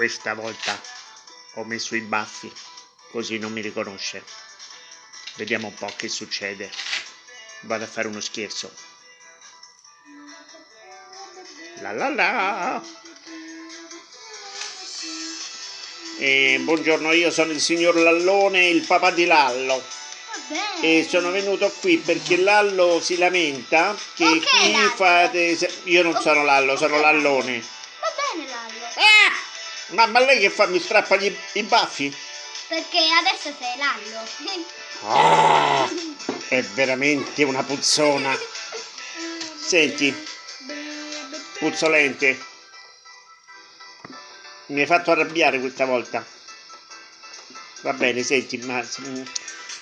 Questa volta ho messo i baffi, così non mi riconosce. Vediamo un po' che succede. Vado a fare uno scherzo. La la la! E buongiorno, io sono il signor Lallone, il papà di Lallo. E sono venuto qui perché Lallo si lamenta che Ok, qui Lallo. fate... Io non sono Lallo, sono Lallone. Va bene Lallo, Ah! Ma, ma lei che fa? Mi strappa gli, i baffi? perché adesso sei Lallo. Ah, è veramente una puzzona. Senti, puzzolente. Mi hai fatto arrabbiare questa volta. Va bene, senti, ma,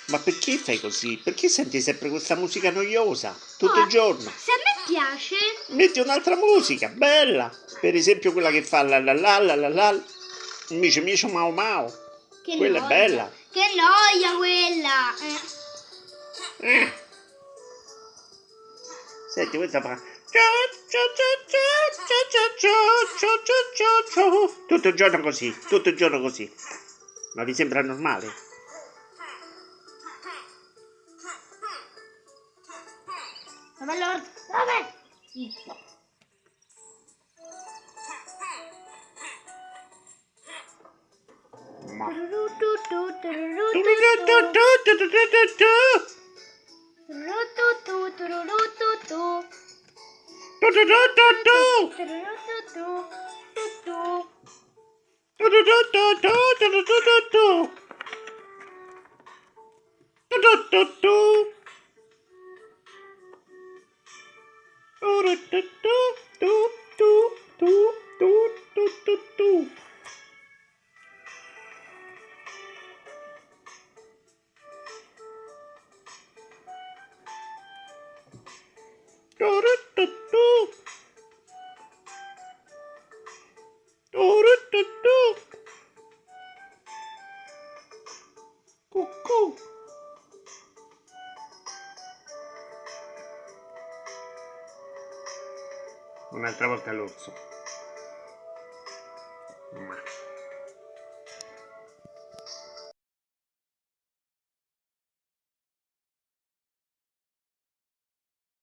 ma perché fai così? Perché senti sempre questa musica noiosa tutto Oh, il giorno? Se a me piace, Metti un'altra musica, bella. Per esempio quella che fa la la la la la la. Mice mice mau mau. che Quella è noia. bella. Che noia quella. Eh. Eh. Senti, questa fa. Tutto il giorno così, tutto il giorno così. Ma vi sembra normale? Vabbè, allora, vabbè. Zitto. Ma. do do do do do do do do do. Do do do do. Do do do do. Un'altra volta l'orso. Ma.